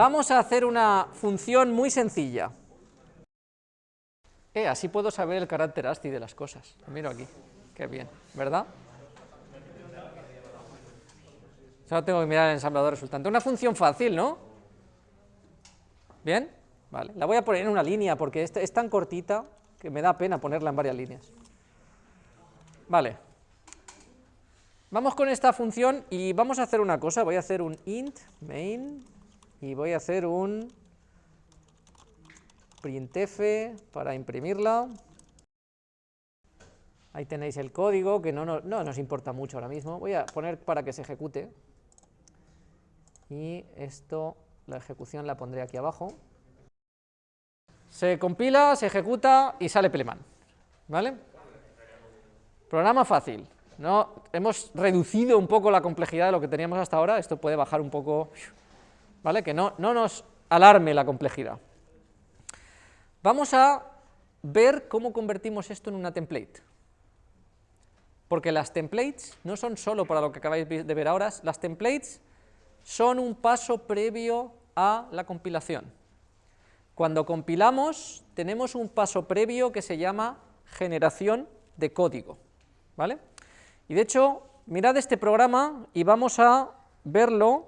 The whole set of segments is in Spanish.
Vamos a hacer una función muy sencilla. Eh, así puedo saber el carácter ASCII de las cosas. Miro aquí, qué bien, ¿verdad? Solo tengo que mirar el ensamblador resultante. Una función fácil, ¿no? ¿Bien? Vale, la voy a poner en una línea porque es tan cortita que me da pena ponerla en varias líneas. Vale. Vamos con esta función y vamos a hacer una cosa, voy a hacer un int main y voy a hacer un printf para imprimirla. Ahí tenéis el código, que no, no, no, nos importa mucho ahora mismo. Voy a poner para que se ejecute. Y esto, la ejecución la pondré aquí abajo. Se compila, se ejecuta y sale Peleman. ¿Vale? Programa fácil. ¿no? Hemos reducido un poco la complejidad de lo que teníamos hasta ahora. Esto puede bajar un poco, ¿vale? Que no, no nos alarme la complejidad. Vamos a ver cómo convertimos esto en una template. Porque las templates no son solo para lo que acabáis de ver ahora, las templates son un paso previo a la compilación. Cuando compilamos tenemos un paso previo que se llama generación de código, ¿vale? Y de hecho, mirad este programa y vamos a verlo,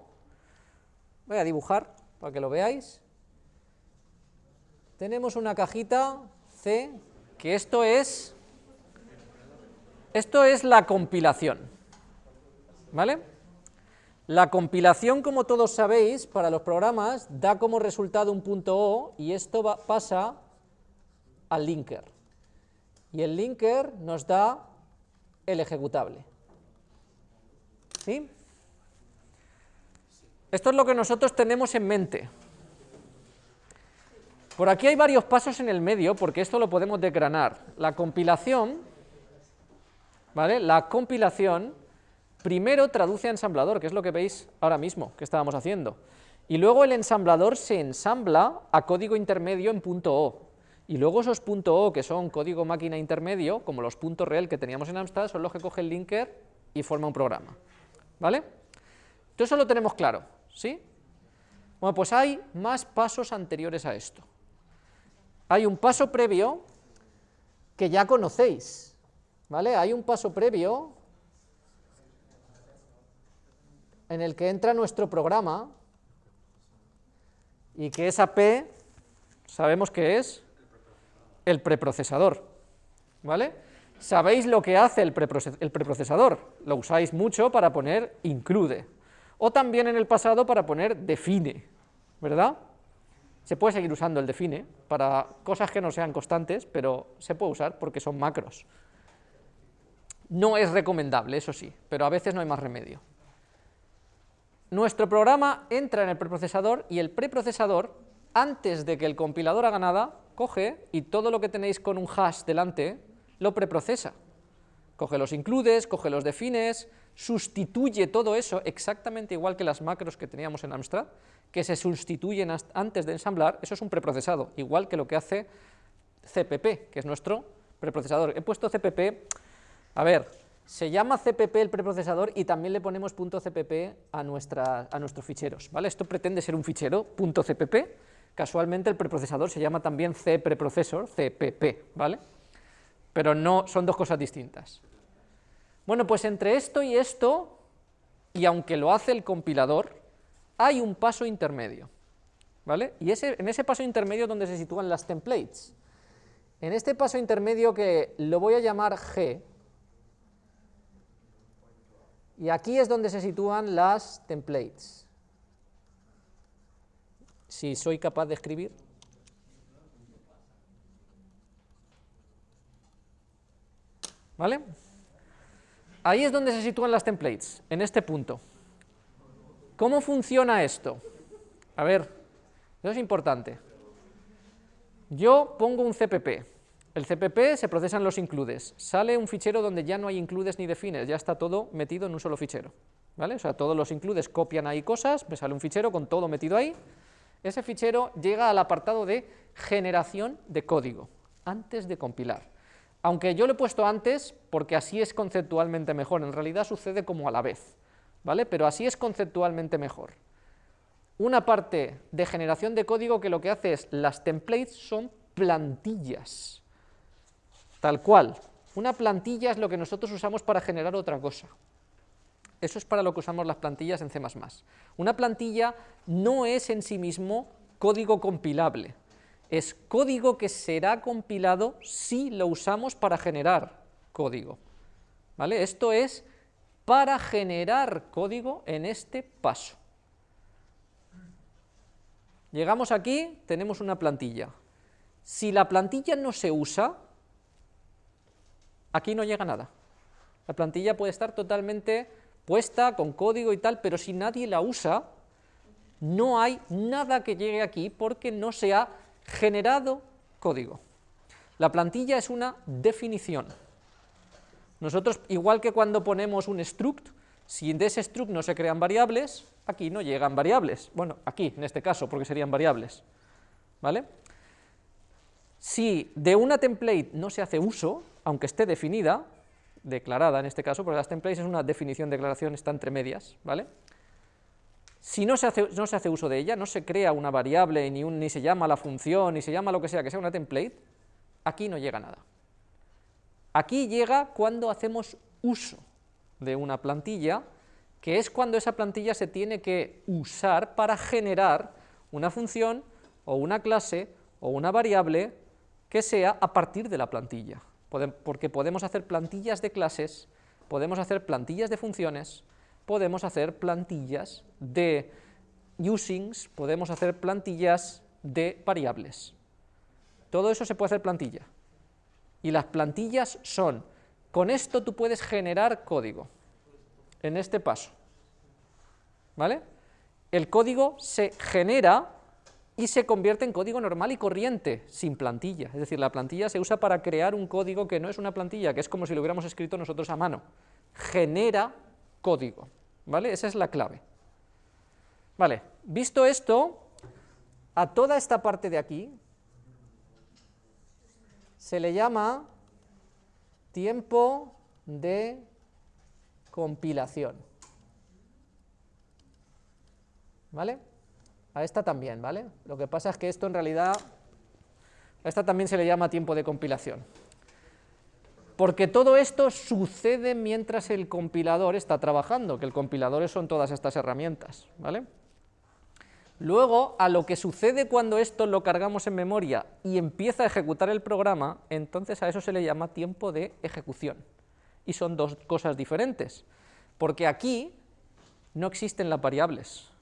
voy a dibujar para que lo veáis. Tenemos una cajita C, que esto es, esto es la compilación, ¿vale? La compilación, como todos sabéis, para los programas, da como resultado un punto O y esto pasa al linker. Y el linker nos da el ejecutable. ¿Sí? Esto es lo que nosotros tenemos en mente. Por aquí hay varios pasos en el medio, porque esto lo podemos desgranar. La compilación, ¿vale? La compilación primero traduce a ensamblador, que es lo que veis ahora mismo que estábamos haciendo, y luego el ensamblador se ensambla a código intermedio en punto .o, y luego esos .o que son código máquina intermedio, como los .rel que teníamos en Amstrad, son los que coge el linker y forma un programa, ¿vale? Entonces eso lo tenemos claro, ¿sí? Bueno, pues hay más pasos anteriores a esto. Hay un paso previo que ya conocéis, ¿vale? Hay un paso previo en el que entra nuestro programa y que esa P sabemos que es el preprocesador, ¿vale? Sabéis lo que hace el, preprocesador, lo usáis mucho para poner include, o también en el pasado para poner define, ¿verdad? Se puede seguir usando el define para cosas que no sean constantes, pero se puede usar porque son macros. No es recomendable, eso sí, pero a veces no hay más remedio nuestro programa entra en el preprocesador y el preprocesador, antes de que el compilador haga nada, coge y todo lo que tenéis con un hash delante lo preprocesa. Coge los includes, coge los defines, sustituye todo eso exactamente igual que las macros que teníamos en Amstrad, que se sustituyen antes de ensamblar, eso es un preprocesado, igual que lo que hace CPP, que es nuestro preprocesador. He puesto CPP, a ver, se llama CPP el preprocesador y también le ponemos .cpp a, a nuestros ficheros, ¿vale? Esto pretende ser un fichero .cpp, casualmente el preprocesador se llama también cpreprocessor, CPP, ¿vale? Pero no, son dos cosas distintas. Bueno, pues entre esto y esto, y aunque lo hace el compilador, hay un paso intermedio, ¿vale? Y ese, en ese paso intermedio es donde se sitúan las templates. En este paso intermedio que lo voy a llamar G, y aquí es donde se sitúan las templates. Si soy capaz de escribir. ¿Vale? Ahí es donde se sitúan las templates, en este punto. ¿Cómo funciona esto? A ver, eso es importante. Yo pongo un CPP, el CPP se procesan los includes, sale un fichero donde ya no hay includes ni defines, ya está todo metido en un solo fichero, ¿vale? O sea, todos los includes copian ahí cosas, me sale un fichero con todo metido ahí, ese fichero llega al apartado de generación de código, antes de compilar. Aunque yo lo he puesto antes, porque así es conceptualmente mejor, en realidad sucede como a la vez, ¿vale? Pero así es conceptualmente mejor. una parte de generación de código que lo que hace es, las templates son plantillas, tal cual. Una plantilla es lo que nosotros usamos para generar otra cosa. Eso es para lo que usamos las plantillas en C++. Una plantilla no es en sí mismo código compilable, es código que será compilado si lo usamos para generar código. ¿Vale? Esto es para generar código en este paso. Llegamos aquí, tenemos una plantilla. Si la plantilla no se usa, aquí no llega nada. La plantilla puede estar totalmente puesta, con código y tal, pero si nadie la usa, no hay nada que llegue aquí porque no se ha generado código. La plantilla es una definición. Nosotros, igual que cuando ponemos un struct, si de ese struct no se crean variables, aquí no llegan variables. Bueno, aquí, en este caso, porque serían variables. ¿Vale? Si de una template no se hace uso, aunque esté definida, declarada en este caso, porque las templates es una definición, declaración, está entre medias, ¿vale? Si no se, hace, no se hace uso de ella, no se crea una variable, ni, un, ni se llama la función, ni se llama lo que sea, que sea una template, aquí no llega nada. Aquí llega cuando hacemos uso de una plantilla, que es cuando esa plantilla se tiene que usar para generar una función o una clase o una variable que sea a partir de la plantilla porque podemos hacer plantillas de clases, podemos hacer plantillas de funciones, podemos hacer plantillas de usings, podemos hacer plantillas de variables. Todo eso se puede hacer plantilla. Y las plantillas son, con esto tú puedes generar código, en este paso. ¿Vale? El código se genera y se convierte en código normal y corriente, sin plantilla. Es decir, la plantilla se usa para crear un código que no es una plantilla, que es como si lo hubiéramos escrito nosotros a mano. Genera código, ¿vale? Esa es la clave. Vale, visto esto, a toda esta parte de aquí se le llama tiempo de compilación. ¿Vale? A esta también, ¿vale? Lo que pasa es que esto en realidad, a esta también se le llama tiempo de compilación. Porque todo esto sucede mientras el compilador está trabajando, que el compilador son todas estas herramientas, ¿vale? Luego, a lo que sucede cuando esto lo cargamos en memoria y empieza a ejecutar el programa, entonces a eso se le llama tiempo de ejecución. Y son dos cosas diferentes, porque aquí no existen las variables,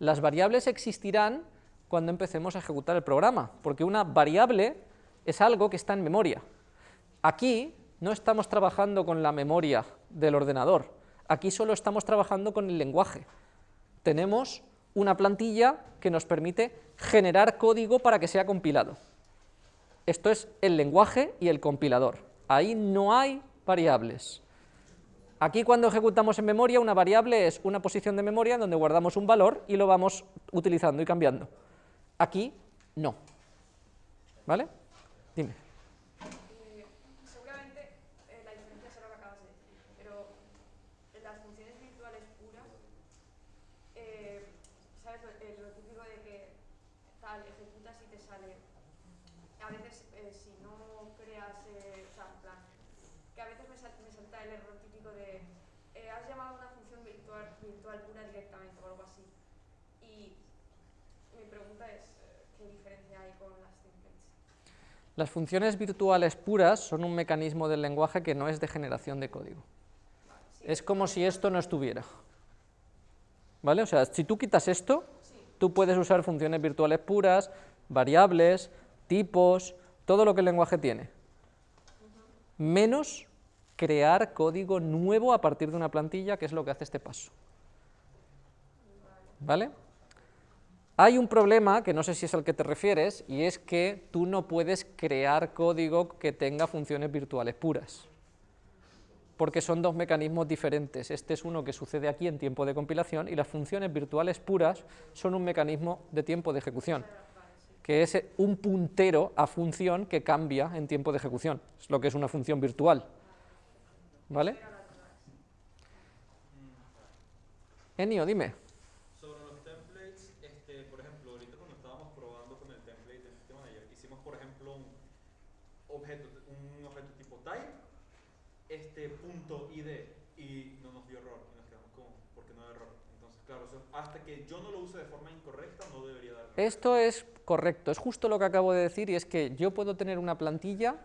las variables existirán cuando empecemos a ejecutar el programa, porque una variable es algo que está en memoria. Aquí no estamos trabajando con la memoria del ordenador, aquí solo estamos trabajando con el lenguaje. Tenemos una plantilla que nos permite generar código para que sea compilado. Esto es el lenguaje y el compilador. Ahí no hay variables. Aquí cuando ejecutamos en memoria, una variable es una posición de memoria donde guardamos un valor y lo vamos utilizando y cambiando. Aquí, no. ¿Vale? Dime. Las funciones virtuales puras son un mecanismo del lenguaje que no es de generación de código. Es como si esto no estuviera. ¿Vale? O sea, si tú quitas esto, tú puedes usar funciones virtuales puras, variables, tipos, todo lo que el lenguaje tiene. Menos crear código nuevo a partir de una plantilla, que es lo que hace este paso. ¿Vale? Hay un problema, que no sé si es al que te refieres, y es que tú no puedes crear código que tenga funciones virtuales puras, porque son dos mecanismos diferentes. Este es uno que sucede aquí en tiempo de compilación, y las funciones virtuales puras son un mecanismo de tiempo de ejecución, que es un puntero a función que cambia en tiempo de ejecución, es lo que es una función virtual. ¿Vale? Enio, dime. este punto ID y no nos dio error y nos quedamos con porque no da error. Entonces, claro, eso- hasta que yo no lo use de forma incorrecta no debería dar error. Esto es correcto, es justo lo que acabo de decir y es que yo puedo tener una plantilla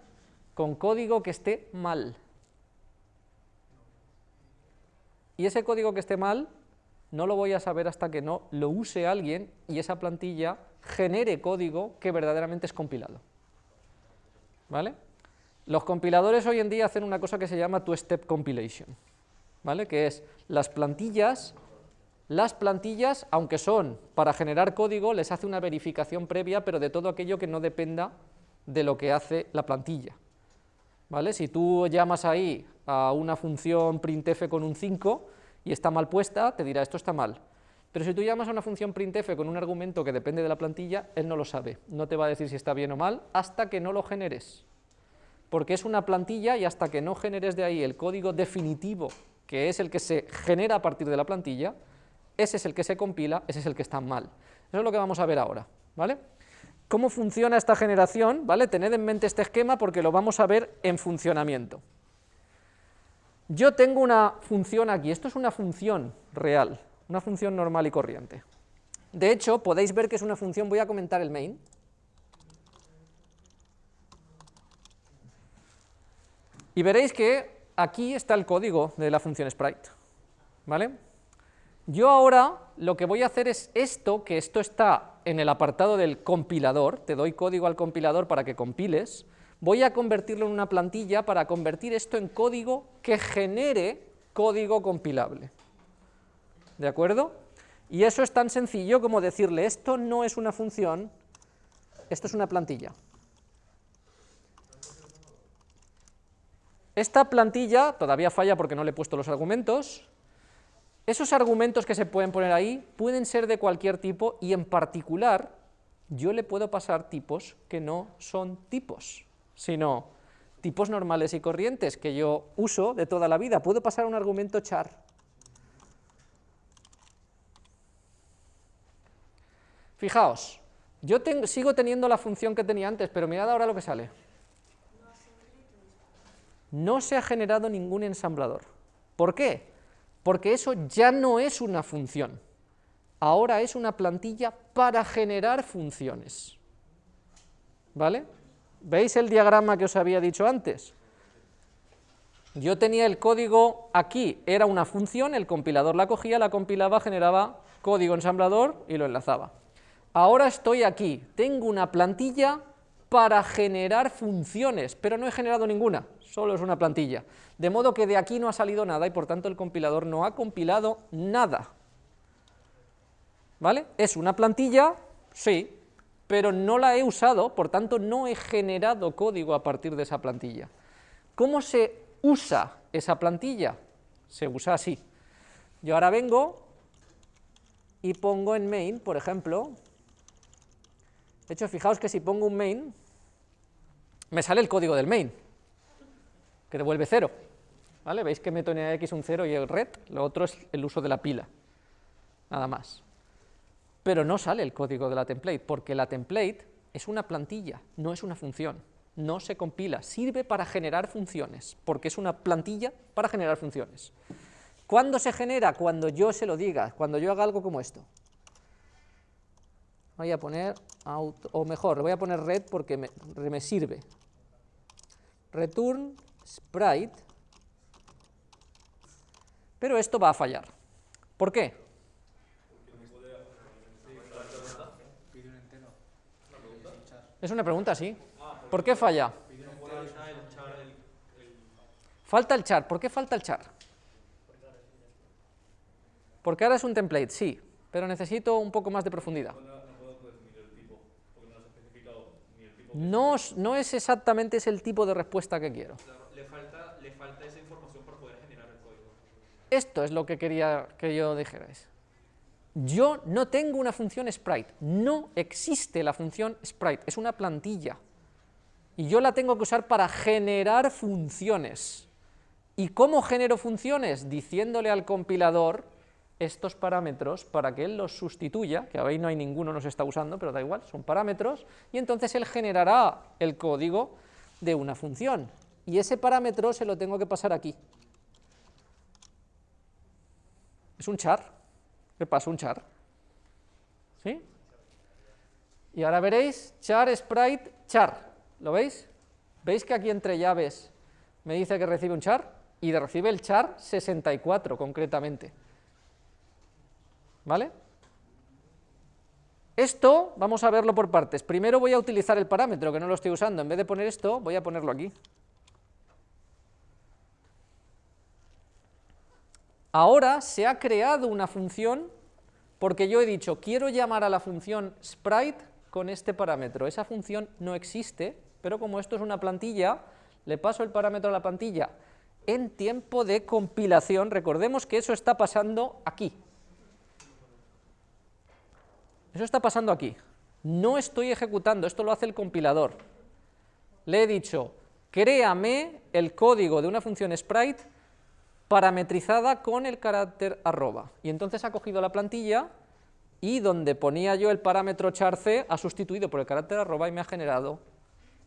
con código que esté mal. Y ese código que esté mal no lo voy a saber hasta que no lo use alguien y esa plantilla genere código que verdaderamente es compilado. ¿Vale? Los compiladores hoy en día hacen una cosa que se llama two-step compilation, ¿vale? Que es las plantillas las plantillas, aunque son para generar código, les hace una verificación previa, pero de todo aquello que no dependa de lo que hace la plantilla. ¿Vale? Si tú llamas ahí a una función printf con un 5 y está mal puesta, te dirá esto está mal. Pero si tú llamas a una función printf con un argumento que depende de la plantilla, él no lo sabe, no te va a decir si está bien o mal hasta que no lo generes. Porque es una plantilla y hasta que no generes de ahí el código definitivo, que es el que se genera a partir de la plantilla, ese es el que se compila, ese es el que está mal. Eso es lo que vamos a ver ahora, ¿vale? ¿Cómo funciona esta generación? ¿Vale? Tened en mente este esquema porque lo vamos a ver en funcionamiento. Yo tengo una función aquí, esto es una función real, una función normal y corriente. De hecho, podéis ver que es una función, voy a comentar el main. Y veréis que aquí está el código de la función sprite, ¿vale? Yo ahora lo que voy a hacer es esto, que esto está en el apartado del compilador, te doy código al compilador para que compiles, voy a convertirlo en una plantilla para convertir esto en código que genere código compilable. ¿De acuerdo? Y eso es tan sencillo como decirle, esto no es una función, esto es una plantilla. Esta plantilla todavía falla porque no le he puesto los argumentos, esos argumentos que se pueden poner ahí pueden ser de cualquier tipo y en particular yo le puedo pasar tipos que no son tipos, sino tipos normales y corrientes que yo uso de toda la vida. Puedo pasar un argumento char. Fijaos, yo sigo teniendo la función que tenía antes, pero mirad ahora lo que sale. No se ha generado ningún ensamblador. ¿Por qué? Porque eso ya no es una función, ahora es una plantilla para generar funciones. ¿Vale? ¿Veis el diagrama que os había dicho antes? Yo tenía el código aquí, era una función, el compilador la cogía, la compilaba, generaba código ensamblador y lo enlazaba. Ahora estoy aquí, tengo una plantilla para generar funciones, pero no he generado ninguna, solo es una plantilla. De modo que de aquí no ha salido nada y por tanto el compilador no ha compilado nada. ¿Vale? Es una plantilla, sí, pero no la he usado, por tanto no he generado código a partir de esa plantilla. ¿Cómo se usa esa plantilla? Se usa así. Yo ahora vengo y pongo en main, por ejemplo, de hecho, fijaos que si pongo un main, me sale el código del main, que devuelve cero. ¿Vale? Veis que meto en X un 0 y el red, lo otro es el uso de la pila, nada más. Pero no sale el código de la template, porque la template es una plantilla, no es una función, no se compila, sirve para generar funciones, porque es una plantilla para generar funciones. ¿Cuándo se genera? Cuando yo se lo diga, cuando yo haga algo como esto. Voy a poner, auto, o mejor, voy a poner red porque me, me sirve. Return sprite, pero esto va a fallar. ¿Por qué? Es una pregunta, sí. ¿Por qué falla? Falta el char. ¿Por qué falta el char? Porque ahora es un template, sí, pero necesito un poco más de profundidad. No, es- no es exactamente ese el tipo de respuesta que quiero. Le falta, le falta esa información para poder generar el código. Esto es lo que quería que yo dijerais. Yo no tengo una función sprite, no existe la función sprite, es una plantilla. Y yo la tengo que usar para generar funciones. ¿Y cómo genero funciones? Diciéndole al compilador estos parámetros para que él los sustituya, que ahí no hay ninguno, no se está usando, pero da igual, son parámetros, y entonces él generará el código de una función. y ese parámetro se lo tengo que pasar aquí. Es un char, le paso un char. ¿Sí? Y ahora veréis char sprite char, ¿lo veis? ¿Veis que aquí entre llaves me dice que recibe un char? Y recibe el char 64 concretamente. ¿Vale? Esto vamos a verlo por partes. Primero voy a utilizar el parámetro, que no lo estoy usando. En vez de poner esto, voy a ponerlo aquí. Ahora se ha creado una función porque yo he dicho, quiero llamar a la función sprite con este parámetro. Esa función no existe, pero como esto es una plantilla, le paso el parámetro a la plantilla en tiempo de compilación. Recordemos que eso está pasando aquí. Eso está pasando aquí. No estoy ejecutando, esto lo hace el compilador. Le he dicho, créame el código de una función sprite parametrizada con el carácter arroba. Y entonces ha cogido la plantilla y donde ponía yo el parámetro char_c ha sustituido por el carácter arroba y me ha generado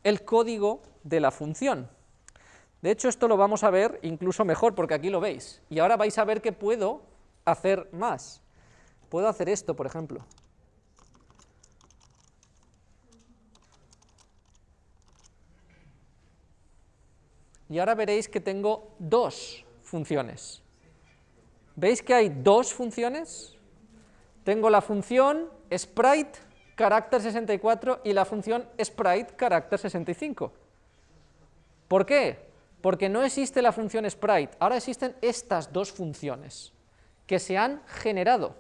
el código de la función. De hecho, esto lo vamos a ver incluso mejor, porque aquí lo veis. Y ahora vais a ver que puedo hacer más. Puedo hacer esto, por ejemplo. Y ahora veréis que tengo dos funciones. ¿Veis que hay dos funciones? Tengo la función sprite carácter 64 y la función sprite carácter 65. ¿Por qué? Porque no existe la función sprite, ahora existen estas dos funciones que se han generado.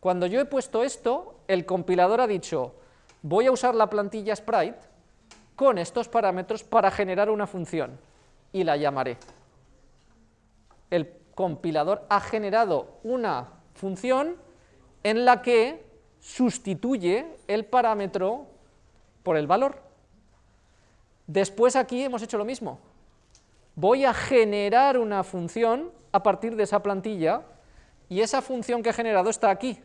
Cuando yo he puesto esto, el compilador ha dicho, voy a usar la plantilla sprite con estos parámetros para generar una función y la llamaré el compilador ha generado una función en la que sustituye el parámetro por el valor. Después aquí hemos hecho lo mismo. Voy a generar una función a partir de esa plantilla y esa función que he generado está aquí.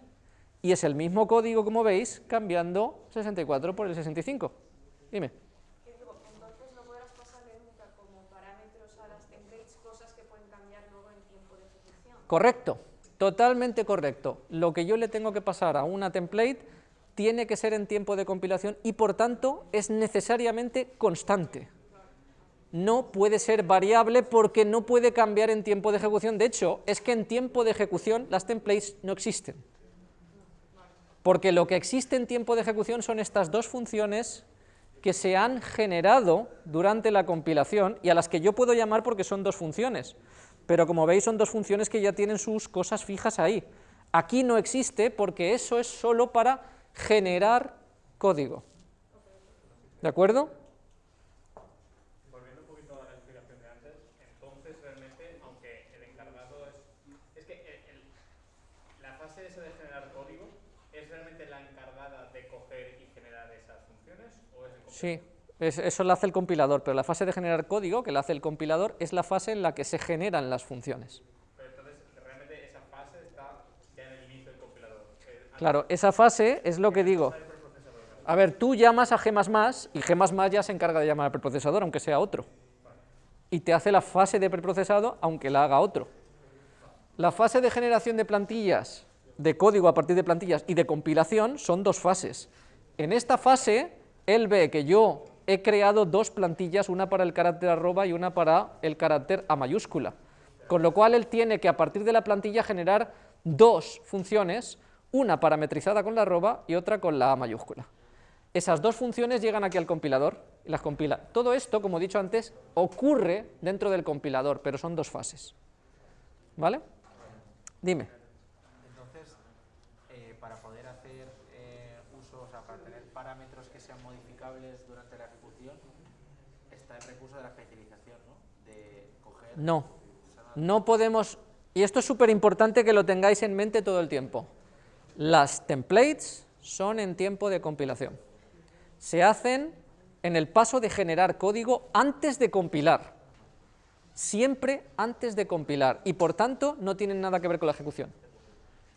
Y es el mismo código, como veis, cambiando 64 por el 65. Dime. Correcto, totalmente correcto. Lo que yo le tengo que pasar a una template tiene que ser en tiempo de compilación y por tanto es necesariamente constante. No puede ser variable porque no puede cambiar en tiempo de ejecución. De hecho, es que en tiempo de ejecución las templates no existen. Porque lo que existe en tiempo de ejecución son estas dos funciones que se han generado durante la compilación y a las que yo puedo llamar porque son dos funciones pero como veis son dos funciones que ya tienen sus cosas fijas ahí. Aquí no existe porque eso es solo para generar código. ¿De acuerdo? Volviendo un poquito a la explicación de antes, entonces realmente, aunque el encargado es... Es que la fase esa de generar código, ¿es realmente la encargada de coger y generar esas funciones? ¿O es el sí eso lo hace el compilador, pero la fase de generar código, que la hace el compilador, es la fase en la que se generan las funciones. Pero entonces, realmente esa fase está ya en el inicio del compilador. Claro, esa fase es lo que digo. A ver, tú llamas a G++ y G++ ya se encarga de llamar al preprocesador, aunque sea otro. Y te hace la fase de preprocesado, aunque la haga otro. La fase de generación de plantillas, de código a partir de plantillas y de compilación son dos fases. En esta fase, él ve que yo he creado dos plantillas, una para el carácter arroba y una para el carácter a mayúscula. Con lo cual él tiene que a partir de la plantilla generar dos funciones, una parametrizada con la arroba y otra con la a mayúscula. Esas dos funciones llegan aquí al compilador y las compila. Todo esto, como he dicho antes, ocurre dentro del compilador, pero son dos fases. ¿Vale? Dime. No, no podemos, y esto es súper importante que lo tengáis en mente todo el tiempo, las templates son en tiempo de compilación, se hacen en el paso de generar código antes de compilar, siempre antes de compilar, y por tanto no tienen nada que ver con la ejecución.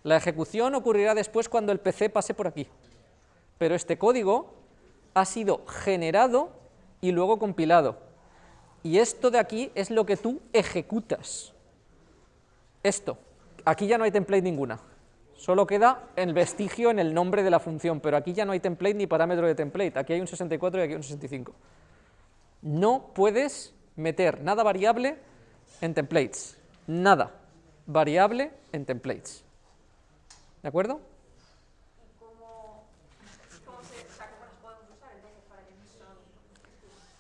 La ejecución ocurrirá después cuando el PC pase por aquí, pero este código ha sido generado y luego compilado, y esto de aquí es lo que tú ejecutas. Esto. Aquí ya no hay template ninguna. Solo queda el vestigio en el nombre de la función, pero aquí ya no hay template ni parámetro de template. Aquí hay un 64 y aquí un 65. No puedes meter nada variable en templates. Nada variable en templates. ¿De acuerdo?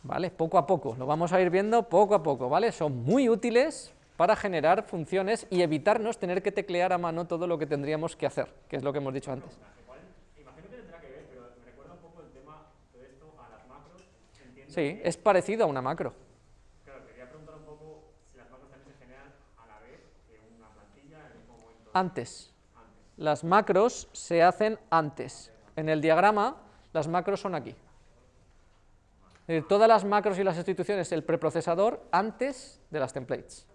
¿Vale? Poco a poco, lo vamos a ir viendo poco a poco, ¿vale? Son muy útiles para generar funciones y evitarnos tener que teclear a mano todo lo que tendríamos que hacer, que es lo que hemos dicho antes. Imagino que tendrá que ver, pero me recuerda un poco el tema de esto a las macros. Entiendo Sí, es parecido a una macro. Claro, quería preguntar un poco si las macros también se generan a la vez que una plantilla en el mismo momento Antes. antes. Las macros se hacen antes. En el diagrama, las macros son aquí. Decir, todas las macros y las instituciones, el preprocesador antes de las templates.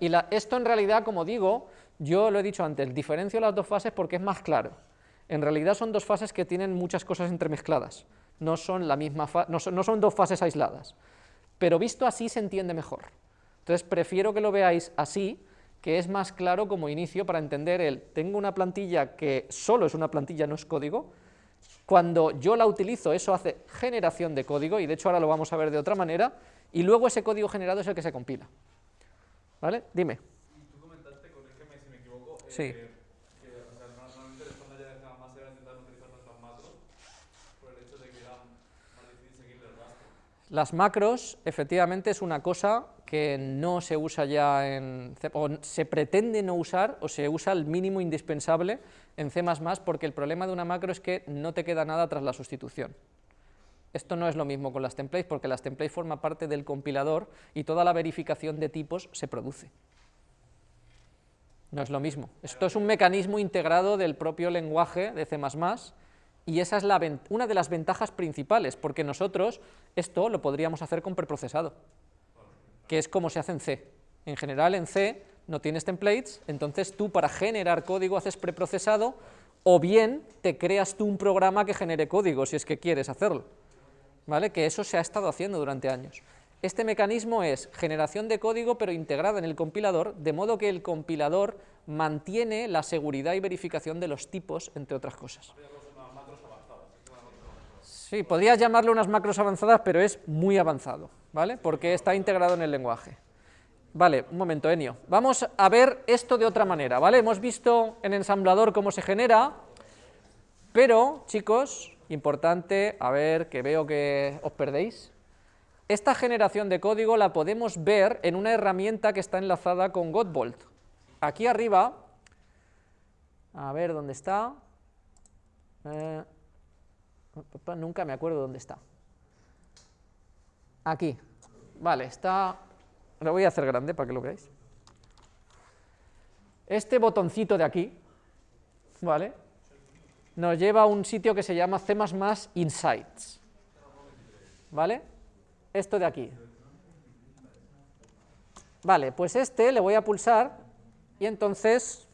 Y esto en realidad, como digo, yo lo he dicho antes, diferencio las dos fases porque es más claro. En realidad son dos fases que tienen muchas cosas entremezcladas. No son, la misma no no son dos fases aisladas. Pero visto así se entiende mejor. Entonces prefiero que lo veáis así, que es más claro como inicio para entender el, tengo una plantilla que solo es una plantilla, no es código, cuando yo la utilizo, eso hace generación de código, y de hecho ahora lo vamos a ver de otra manera, y luego ese código generado es el que se compila. ¿Vale? Dime. Y tú comentaste, corrígeme si me equivoco, eh, Sí. que o sea, normalmente estándar ya de más era intentar utilizar nuestras macros por el hecho de que era más difícil seguirle el rastro. Las macros, efectivamente, es una cosa que no se usa ya en o se pretende no usar, o se usa el mínimo indispensable en C++, porque el problema de una macro es que no te queda nada tras la sustitución. Esto no es lo mismo con las templates, porque las templates forman parte del compilador y toda la verificación de tipos se produce. No es lo mismo. Esto es un mecanismo integrado del propio lenguaje de C++, y esa es la una de las ventajas principales, porque nosotros esto lo podríamos hacer con preprocesado, que es como se hace en C. En general en C no tienes templates, entonces tú para generar código haces preprocesado, o bien te creas tú un programa que genere código, si es que quieres hacerlo. ¿Vale? Que eso se ha estado haciendo durante años. Este mecanismo es generación de código, pero integrada en el compilador, de modo que el compilador mantiene la seguridad y verificación de los tipos, entre otras cosas. Sí, podrías llamarle unas macros avanzadas, pero es muy avanzado, ¿vale? Porque está integrado en el lenguaje. Vale, un momento, Enio. Vamos a ver esto de otra manera, ¿vale? Hemos visto en ensamblador cómo se genera, pero, chicos, importante, a ver, que veo que os perdéis. Esta generación de código la podemos ver en una herramienta que está enlazada con Godbolt. Aquí arriba, a ver dónde está. Eh, nunca me acuerdo dónde está. Aquí. Vale, está... Lo voy a hacer grande para que lo veáis. Este botoncito de aquí, ¿vale? Nos lleva a un sitio que se llama C++ Insights. ¿Vale? Esto de aquí. Vale, pues este le voy a pulsar y entonces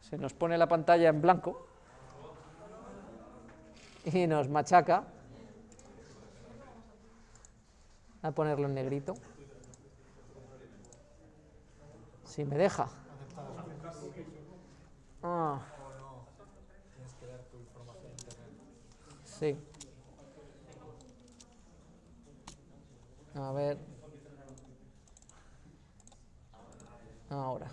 se nos pone la pantalla en blanco y nos machaca. A ponerlo en negrito. Si me deja. Ah. Sí. A ver. Ahora.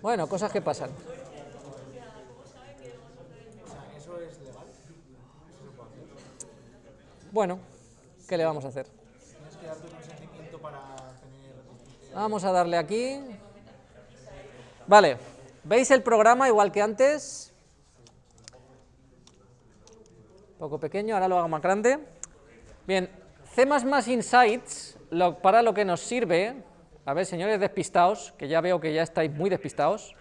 Bueno, cosas que pasan. Bueno, ¿qué le vamos a hacer? Vamos a darle aquí. Vale, ¿veis el programa igual que antes? Un poco pequeño, ahora lo hago más grande. Bien, C++ Insights, para lo que nos sirve, a ver, señores despistados, que ya veo que ya estáis muy despistados,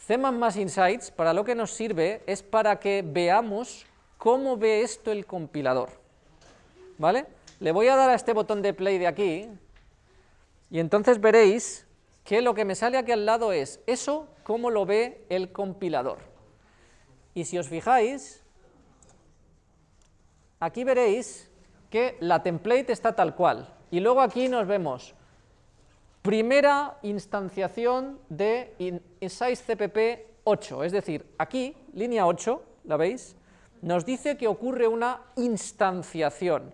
C++ Insights, para lo que nos sirve es para que veamos cómo ve esto el compilador, ¿vale? Le voy a dar a este botón de play de aquí, y entonces veréis que lo que me sale aquí al lado es eso, cómo lo ve el compilador. Y si os fijáis, aquí veréis que la template está tal cual. Y luego aquí nos vemos primera instanciación de cpp 8, es decir, aquí, línea 8, ¿la veis? Nos dice que ocurre una instanciación.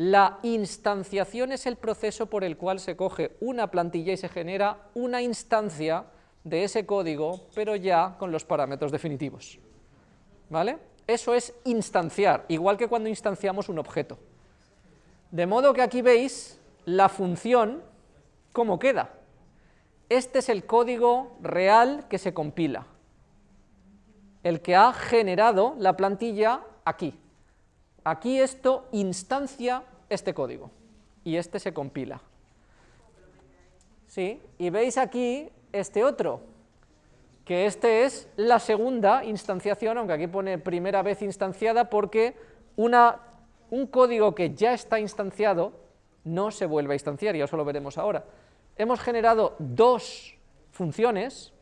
La instanciación es el proceso por el cual se coge una plantilla y se genera una instancia de ese código, pero ya con los parámetros definitivos. ¿Vale? Eso es instanciar, igual que cuando instanciamos un objeto. De modo que aquí veis la función, cómo queda. Este es el código real que se compila, el que ha generado la plantilla aquí. Aquí esto instancia este código y este se compila. ¿Sí? Y veis aquí este otro, que este es la segunda instanciación, aunque aquí pone primera vez instanciada porque una, un código que ya está instanciado no se vuelve a instanciar, y eso lo veremos ahora. Hemos generado dos funciones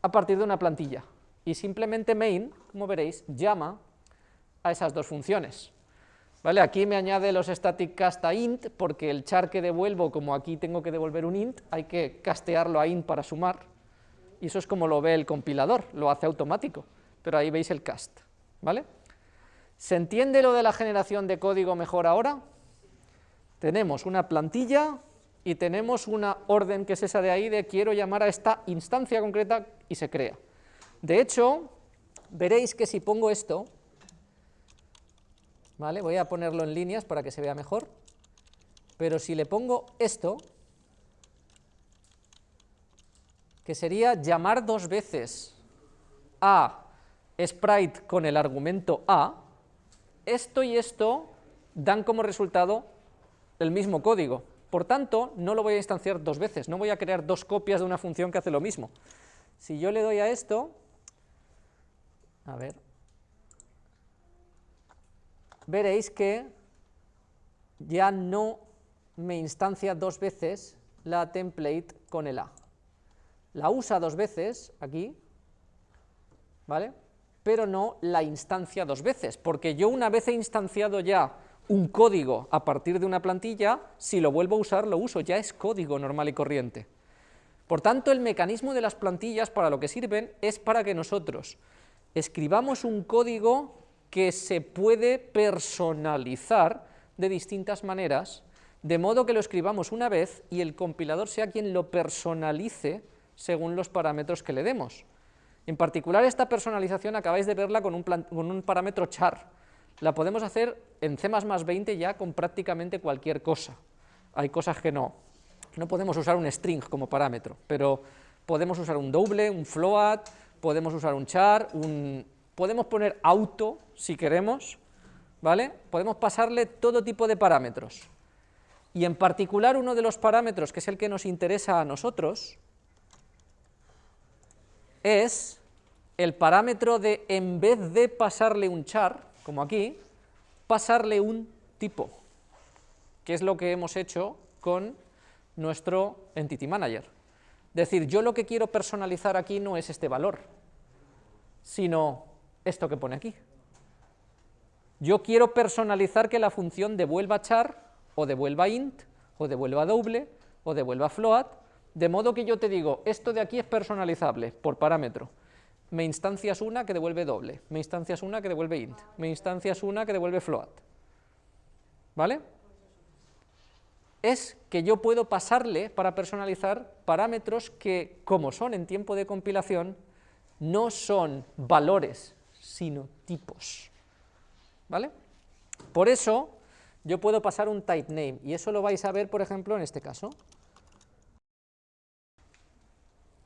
a partir de una plantilla, y simplemente main, como veréis, llama a esas dos funciones. ¿Vale? Aquí me añade los static cast a int, porque el char que devuelvo, como aquí tengo que devolver un int, hay que castearlo a int para sumar, y eso es como lo ve el compilador, lo hace automático, pero ahí veis el cast, ¿vale? ¿Se entiende lo de la generación de código mejor ahora? Tenemos una plantilla y tenemos una orden que es esa de ahí de quiero llamar a esta instancia concreta y se crea. De hecho, veréis que si pongo esto, Voy a ponerlo en líneas para que se vea mejor, pero si le pongo esto, que sería llamar dos veces a sprite con el argumento a, esto y esto dan como resultado el mismo código. Por tanto, no lo voy a instanciar dos veces, no voy a crear dos copias de una función que hace lo mismo. Si yo le doy a esto, a ver, veréis que ya no me instancia dos veces la template con el A. La usa dos veces aquí, ¿vale? Pero no la instancia dos veces, porque yo una vez he instanciado ya un código a partir de una plantilla, si lo vuelvo a usar, lo uso, ya es código normal y corriente. Por tanto, el mecanismo de las plantillas para lo que sirven es para que nosotros escribamos un código que se puede personalizar de distintas maneras, de modo que lo escribamos una vez y el compilador sea quien lo personalice según los parámetros que le demos. En particular, esta personalización acabáis de verla con un, con un parámetro char. La podemos hacer en C++ 20 ya con prácticamente cualquier cosa. Hay cosas que no. No podemos usar un string como parámetro, pero podemos usar un doble, un float, podemos usar un char, un podemos poner auto si queremos, ¿vale? Podemos pasarle todo tipo de parámetros. Y en particular uno de los parámetros, que es el que nos interesa a nosotros, es el parámetro de, en vez de pasarle un char, como aquí, pasarle un tipo, que es lo que hemos hecho con nuestro Entity Manager. Es decir, yo lo que quiero personalizar aquí no es este valor, sino esto que pone aquí. Yo quiero personalizar que la función devuelva char, o devuelva int, o devuelva doble, o devuelva float, de modo que yo te digo, esto de aquí es personalizable por parámetro. Me instancias una que devuelve doble, me instancias una que devuelve int, me instancias una que devuelve float. ¿Vale? Es que yo puedo pasarle para personalizar parámetros que, como son en tiempo de compilación, no son valores, sino tipos. ¿Vale? Por eso yo puedo pasar un type name, y eso lo vais a ver, por ejemplo, en este caso.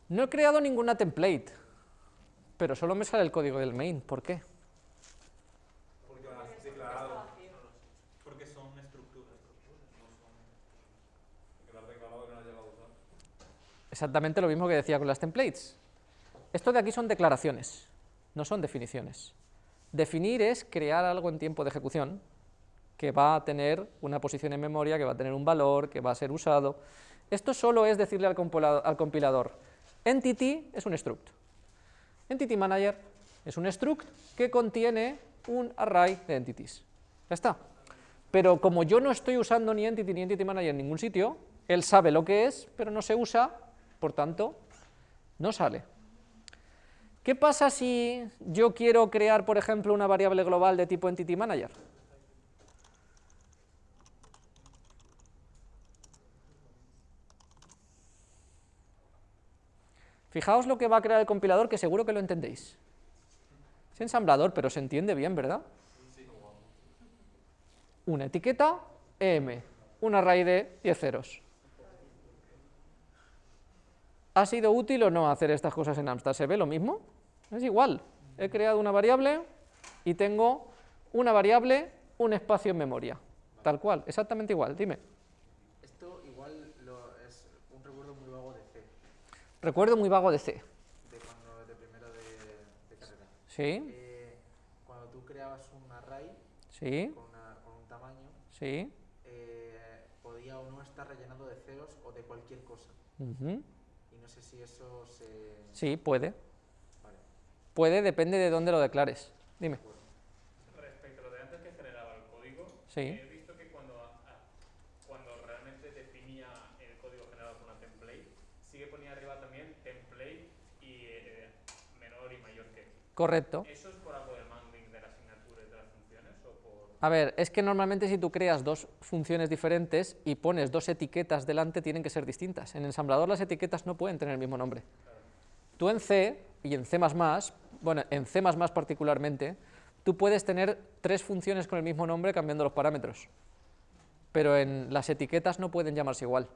No he creado ninguna template, pero solo me sale el código del main. ¿Por qué? Porque has declarado. Porque son estructuras. No son... declarado que no has llegado a usar. Exactamente lo mismo que decía con las templates. Esto de aquí son declaraciones no son definiciones. Definir es crear algo en tiempo de ejecución que va a tener una posición en memoria, que va a tener un valor, que va a ser usado. Esto solo es decirle al compilador, entity es un struct, entity manager es un struct que contiene un array de entities. Ya está. pero como yo no estoy usando ni Entity ni Entity Manager en ningún sitio, él sabe lo que es, pero no se usa, por tanto, no sale. ¿Qué pasa si yo quiero crear, por ejemplo, una variable global de tipo Entity Manager? Fijaos lo que va a crear el compilador, que seguro que lo entendéis. Es ensamblador, pero se entiende bien, ¿verdad? Una etiqueta, em, una array de 10 ceros. ¿Ha sido útil o no hacer estas cosas en Amstrad? ¿Se ve lo mismo? Es igual. He creado una variable y tengo una variable, un espacio en memoria. Tal cual, exactamente igual. Dime. Esto igual lo- es un recuerdo muy vago de C, Recuerdo muy vago de C. de cuando de primero de, de carrera. ¿Sí? Eh, cuando tú creabas un array ¿Sí? con, una- con un tamaño, ¿Sí? eh, podía o no estar rellenado de ceros o de cualquier cosa. ujú. Y no sé si eso se... Sí, puede. Puede, depende de dónde lo declares. Dime. Respecto a lo de antes que generaba el código, Sí. he visto que cuando, a- cuando realmente definía el código generado con una template, sí que ponía arriba también template y eh, menor y mayor que. Correcto. ¿Eso es por algo del mangling de la asignatura y de las funciones o por...? A ver, es que normalmente si tú creas dos funciones diferentes y pones dos etiquetas delante, tienen que ser distintas. En ensamblador las etiquetas no pueden tener el mismo nombre. Tú en C y en C++, bueno, en C++ particularmente, tú puedes tener tres funciones con el mismo nombre cambiando los parámetros, pero en las etiquetas no pueden llamarse igual.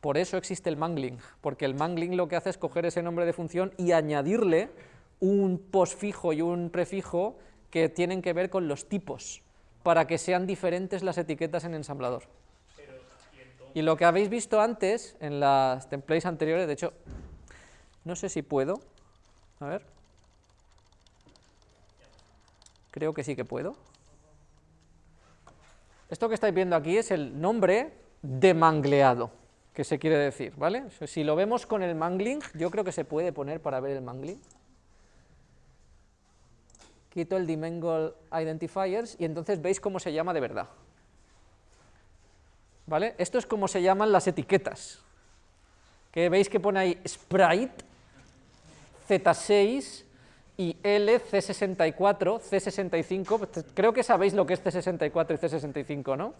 Por eso existe el mangling, porque el mangling lo que hace es coger ese nombre de función y añadirle un postfijo y un prefijo que tienen que ver con los tipos, para que sean diferentes las etiquetas en ensamblador. Y lo que habéis visto antes, en las templates anteriores, de hecho, no sé si puedo, a ver, creo que sí que puedo. Esto que estáis viendo aquí es el nombre de mangleado, que se quiere decir, ¿vale? Si lo vemos con el mangling, yo creo que se puede poner para ver el mangling. Quito el dimensional identifiers y entonces veis cómo se llama de verdad. ¿Vale? Esto es como se llaman las etiquetas. Que veis que pone ahí sprite, Z6 y LC64, C65, creo que sabéis lo que es C64 y C65, ¿no?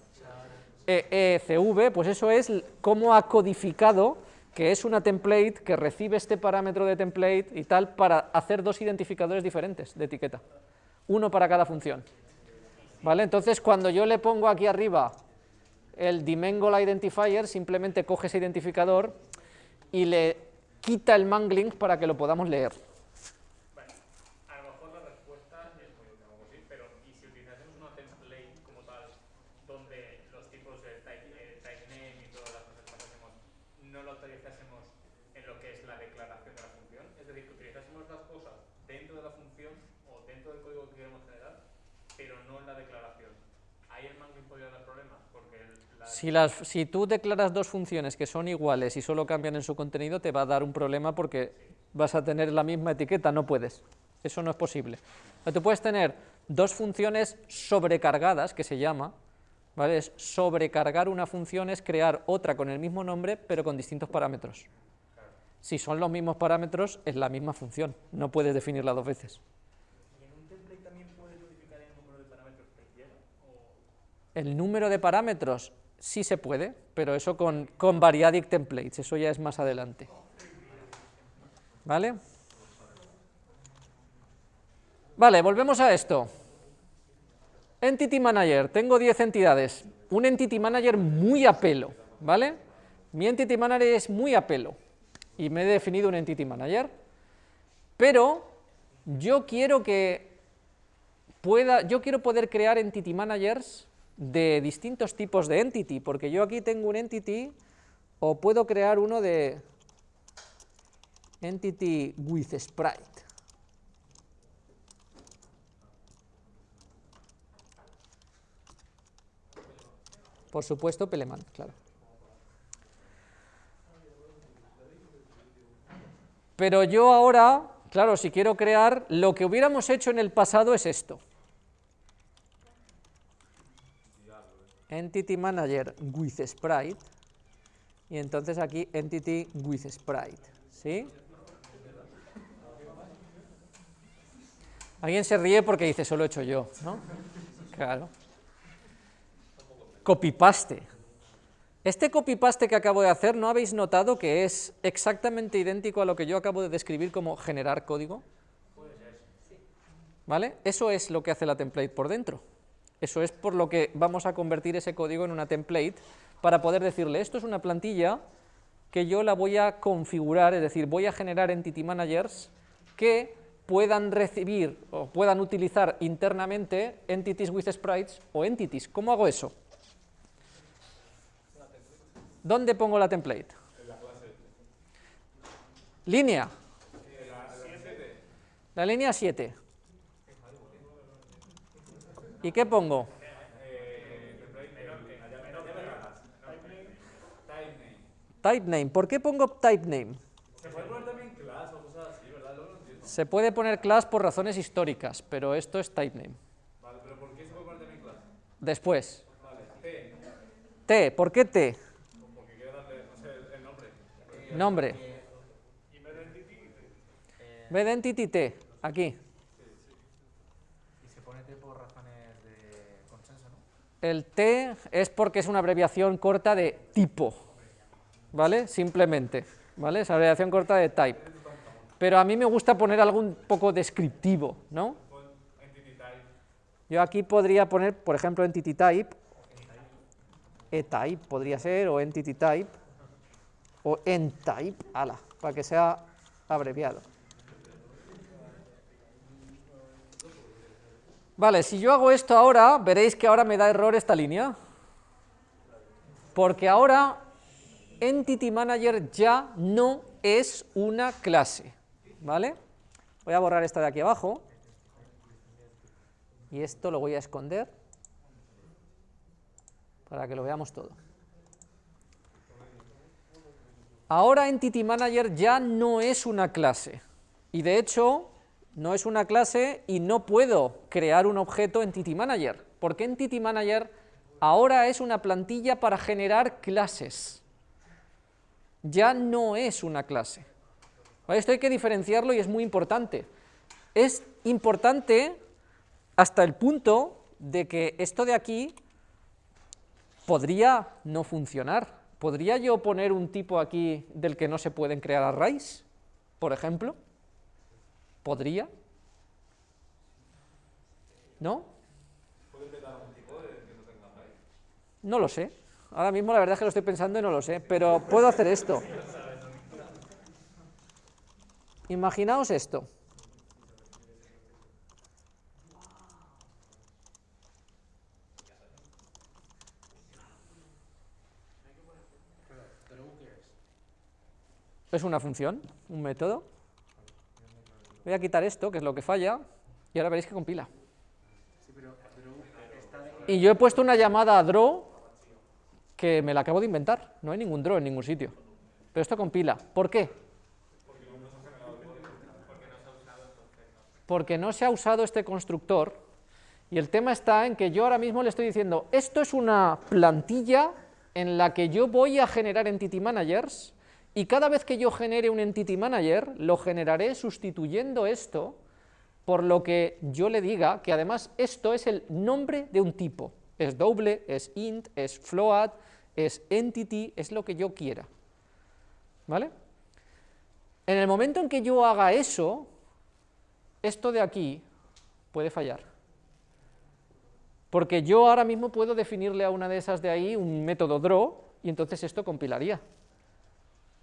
E, ECV, pues eso es l- cómo ha codificado que es una template que recibe este parámetro de template y tal para hacer dos identificadores diferentes de etiqueta, uno para cada función. ¿Vale? Entonces, cuando yo le pongo aquí arriba el dimensional identifier, simplemente coge ese identificador y le quita el mangling para que lo podamos leer. Vale, a lo mejor la respuesta es muy obvia, como sí, pero ¿y si utilizásemos una template como tal, donde los tipos de type, eh, type name y todas las cosas que hacemos, no lo utilizásemos en lo que es la declaración de la función? Es decir, que utilizásemos las cosas dentro de la función o dentro del código que queremos generar, pero no en la declaración. Ahí el mangling podría dar problemas, porque la Si, las, si tú declaras dos funciones que son iguales y solo cambian en su contenido, te va a dar un problema porque vas a tener la misma etiqueta, no puedes. Eso no es posible. O tú puedes tener dos funciones sobrecargadas, que se llama, ¿vale? Es sobrecargar una función es crear otra con el mismo nombre, pero con distintos parámetros. Si son los mismos parámetros, es la misma función, no puedes definirla dos veces. ¿Y en un template también puede codificar el número de parámetros que quiera? O... El número de parámetros sí se puede, pero eso con, con variadic templates, eso ya es más adelante. ¿Vale? Vale, volvemos a esto. Entity Manager, tengo 10 entidades. Un Entity Manager muy a pelo, ¿vale? Mi Entity Manager es muy a pelo y me he definido un Entity Manager, pero yo quiero que pueda, yo quiero poder crear entity managers de distintos tipos de entity, porque yo aquí tengo un entity o puedo crear uno de entity with sprite. Por supuesto, Peleman, claro. Pero yo ahora, claro, si quiero crear, lo que hubiéramos hecho en el pasado es esto. entity manager with sprite, y entonces aquí entity with sprite, ¿sí? Alguien se ríe porque dice, solo he hecho yo, ¿no? Claro. Copy-paste. Este copy-paste que acabo de hacer, ¿no habéis notado que es exactamente idéntico a lo que yo acabo de describir como generar código? ¿Vale? Eso es lo que hace la template por dentro. Eso es por lo que vamos a convertir ese código en una template para poder decirle, esto es una plantilla que yo la voy a configurar, es decir, voy a generar entity managers que puedan recibir o puedan utilizar internamente entities with sprites o entities. ¿Cómo hago eso? ¿Dónde pongo la template? Línea. La línea 7. ¿Y qué pongo? Type name. ¿Por qué pongo type name? Se puede poner también class o cosas así, ¿verdad? Entiendo. Se puede poner class por razones históricas, pero esto es type name. Vale, pero ¿por qué se puede poner también class? Después, Vale, T, T. ¿Por qué T? De consenso, ¿no? El T es porque es una abreviación corta de tipo, ¿vale? Simplemente, ¿vale? Es abreviación corta de type. Pero a mí me gusta poner algo un poco descriptivo, ¿no? Pon entity type. Yo aquí podría poner, por ejemplo, entity type, e-type podría ser, o entity type, o n-type, ala, para que sea abreviado. Vale, si yo hago esto ahora, veréis que ahora me da error esta línea. Porque ahora Entity Manager ya no es una clase. ¿Vale? Voy a borrar esta de aquí abajo. Y esto lo voy a esconder para que lo veamos todo. Ahora Entity Manager ya no es una clase. Y de hecho, no es una clase y no puedo crear un objeto Entity Manager, porque Entity Manager ahora es una plantilla para generar clases. Ya no es una clase. Esto hay que diferenciarlo y es muy importante. Es importante hasta el punto de que esto de aquí podría no funcionar. ¿Podría yo poner un tipo aquí del que no se pueden crear arrays, por ejemplo? ¿Podría? ¿No? No lo sé. Ahora mismo la verdad es que lo estoy pensando y no lo sé, pero puedo hacer esto. Imaginaos esto. Es una función, un método. Voy a quitar esto, que es lo que falla, y ahora veréis que compila. Y yo he puesto una llamada a draw que me la acabo de inventar. No hay ningún draw en ningún sitio. Pero esto compila. ¿Por qué? Porque no se ha usado este constructor y el tema está en que yo ahora mismo le estoy diciendo, esto es una plantilla en la que yo voy a generar entity managers y cada vez que yo genere un entity manager, lo generaré sustituyendo esto por lo que yo le diga que además esto es el nombre de un tipo. Es doble, es int, es float, es entity, es lo que yo quiera. ¿Vale? En el momento en que yo haga eso, esto de aquí puede fallar. Porque yo ahora mismo puedo definirle a una de esas de ahí un método draw y entonces esto compilaría.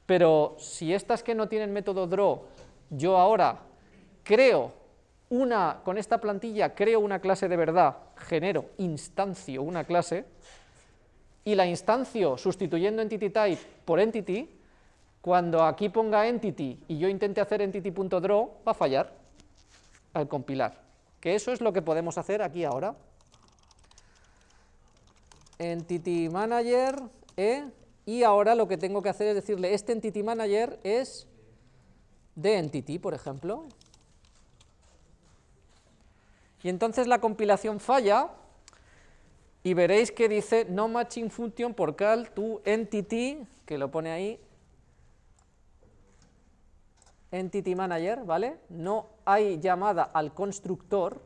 Pero si estas que no tienen método draw, yo ahora creo una, con esta plantilla creo una clase de verdad, genero, instancio una clase, y la instancio sustituyendo entity type por entity, cuando aquí ponga entity y yo intente hacer entity.draw, va a fallar al compilar. Que eso es lo que podemos hacer aquí ahora. Entity manager, e, y ahora lo que tengo que hacer es decirle, este entity manager es de entity, por ejemplo. Y entonces la compilación falla y veréis que dice no matching function por cal to entity, que lo pone ahí, entity manager, ¿vale? No hay llamada al constructor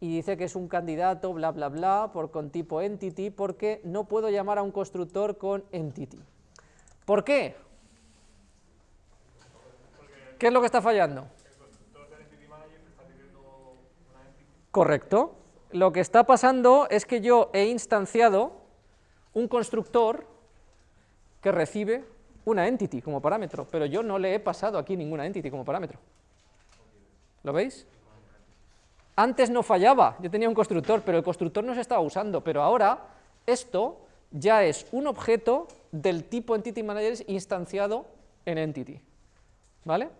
y dice que es un candidato, bla, bla, bla, por con tipo entity, porque no puedo llamar a un constructor con entity. ¿Por qué? ¿Qué es lo que está fallando? Correcto. Lo que está pasando es que yo he instanciado un constructor que recibe una entity como parámetro, pero yo no le he pasado aquí ninguna entity como parámetro. ¿Lo veis? Antes no fallaba, yo tenía un constructor, pero el constructor no se estaba usando, pero ahora esto ya es un objeto del tipo Entity Manager instanciado en Entity. ¿Vale?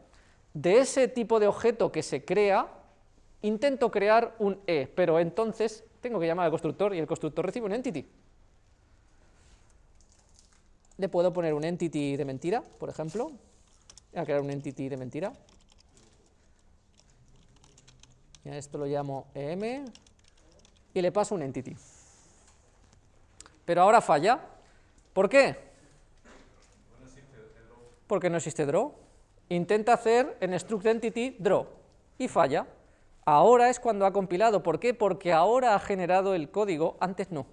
De ese tipo de objeto que se crea, intento crear un E, pero entonces tengo que llamar al constructor y el constructor recibe un Entity. Le puedo poner un Entity de mentira, por ejemplo. Voy a crear un Entity de mentira. A esto lo llamo EM y le paso un Entity. Pero ahora falla. ¿Por qué? Porque no existe draw. Intenta hacer en struct entity draw y falla. Ahora es cuando ha compilado. ¿Por qué? Porque ahora ha generado el código, antes no.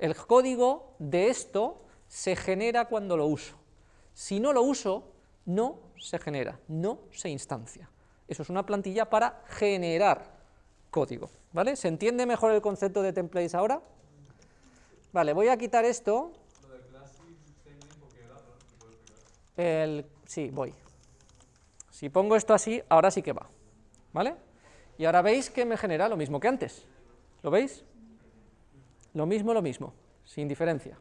El código de esto se genera cuando lo uso. Si no lo uso, no se genera, no se instancia. Eso es una plantilla para generar código. ¿Vale? ¿Se entiende mejor el concepto de templates ahora? Vale, voy a quitar esto. El, sí, voy. Si pongo esto así, ahora sí que va. ¿Vale? Y ahora veis que me genera lo mismo que antes. ¿Lo veis? Lo mismo, lo mismo, sin diferencia.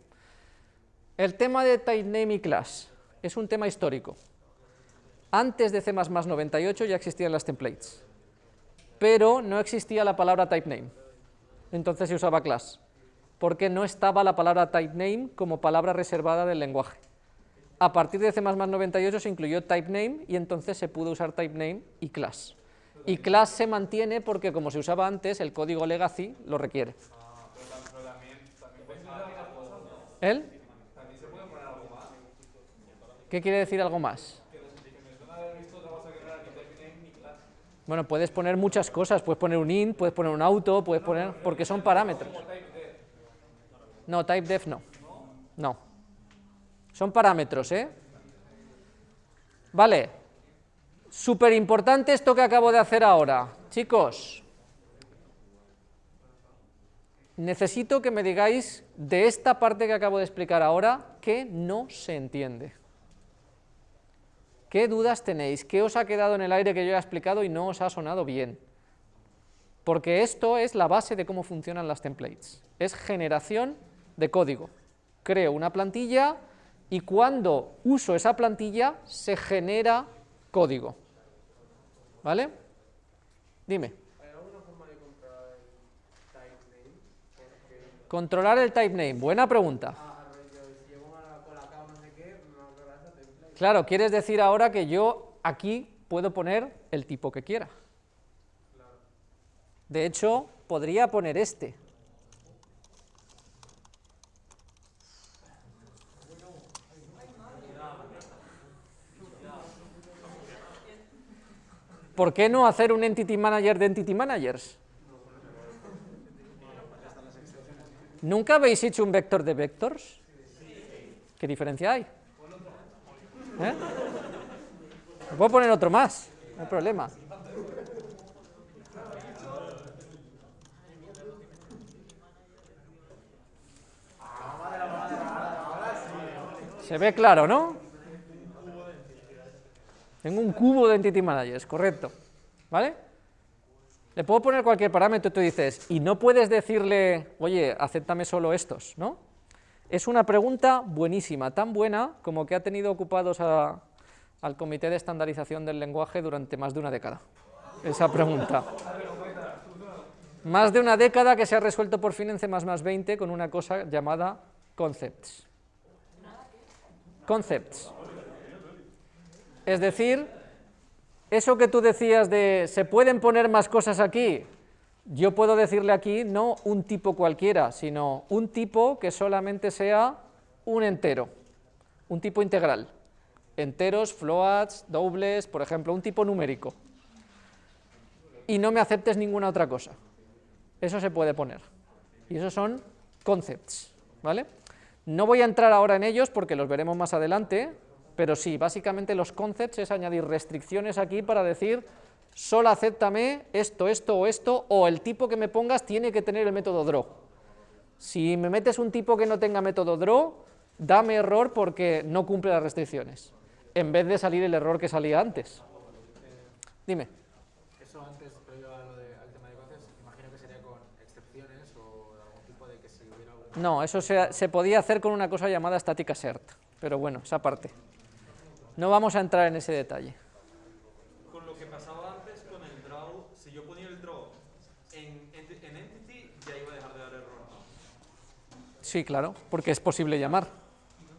El tema de type y class es un tema histórico. Antes de C++ 98 ya existían las templates, pero no existía la palabra typename, entonces se usaba class, porque no estaba la palabra typename como palabra reservada del lenguaje. A partir de C++ 98 se incluyó typename y entonces se pudo usar typename y class. Y class se mantiene porque como se usaba antes, el código legacy lo requiere. ¿El? ¿Qué quiere decir algo más? Bueno, puedes poner muchas cosas, puedes poner un int, puedes poner un auto, puedes poner, porque son parámetros. No, typedef no. No. Son parámetros, ¿eh? Vale. Súper importante esto que acabo de hacer ahora. Chicos, necesito que me digáis de esta parte que acabo de explicar ahora que no se entiende. ¿Qué dudas tenéis? ¿Qué os ha quedado en el aire que yo he explicado y no os ha sonado bien? Porque esto es la base de cómo funcionan las templates. Es generación de código. Creo una plantilla y cuando uso esa plantilla se genera código. ¿Vale? Dime. ¿Hay alguna forma de controlar el type name? Controlar el type name, buena pregunta. Claro, quieres decir ahora que yo aquí puedo poner el tipo que quiera. De hecho, podría poner este. ¿Por qué no hacer un Entity Manager de Entity Managers? ¿Nunca habéis hecho un vector de vectors? ¿Qué diferencia hay? ¿Eh? puedo poner otro más, no hay problema. Se ve claro, ¿no? Tengo un cubo de Entity Managers, correcto. ¿Vale? Le puedo poner cualquier parámetro, tú dices, y no puedes decirle, oye, acéptame solo estos, ¿no? Es una pregunta buenísima, tan buena como que ha tenido ocupados al Comité de Estandarización del Lenguaje durante más de una década. Esa pregunta. Más de una década que se ha resuelto por fin en C++ 20 con una cosa llamada concepts. Concepts. Es decir, eso que tú decías de ¿se pueden poner más cosas aquí? Yo puedo decirle aquí no un tipo cualquiera, sino un tipo que solamente sea un entero, un tipo integral. Enteros, floats, dobles, por ejemplo, un tipo numérico. Y no me aceptes ninguna otra cosa. Eso se puede poner. Y esos son concepts, ¿vale? No voy a entrar ahora en ellos porque los veremos más adelante, pero sí, básicamente los concepts es añadir restricciones aquí para decir solo acéptame esto, esto o esto, o el tipo que me pongas tiene que tener el método draw. Si me metes un tipo que no tenga método draw, dame error porque no cumple las restricciones, en vez de salir el error que salía antes. Dime. Eso antes, previo a lo de, al tema de imagino que sería con excepciones o algún tipo de que si hubiera algún... No, eso se, se podía hacer con una cosa llamada static assert, pero bueno, esa parte. No vamos a entrar en ese detalle. Con lo que pasaba antes con el draw, si yo ponía el draw en, enti- en entity, ya iba a dejar de dar error. Sí, claro, porque es posible llamar.